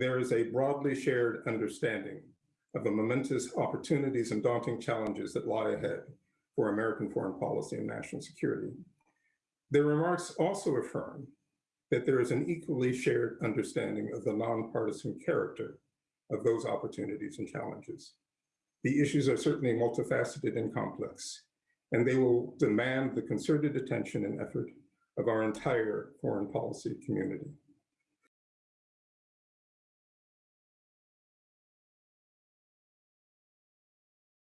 there is a broadly shared understanding of the momentous opportunities and daunting challenges that lie ahead for American foreign policy and national security. Their remarks also affirm that there is an equally shared understanding of the nonpartisan character of those opportunities and challenges. The issues are certainly multifaceted and complex, and they will demand the concerted attention and effort of our entire foreign policy community.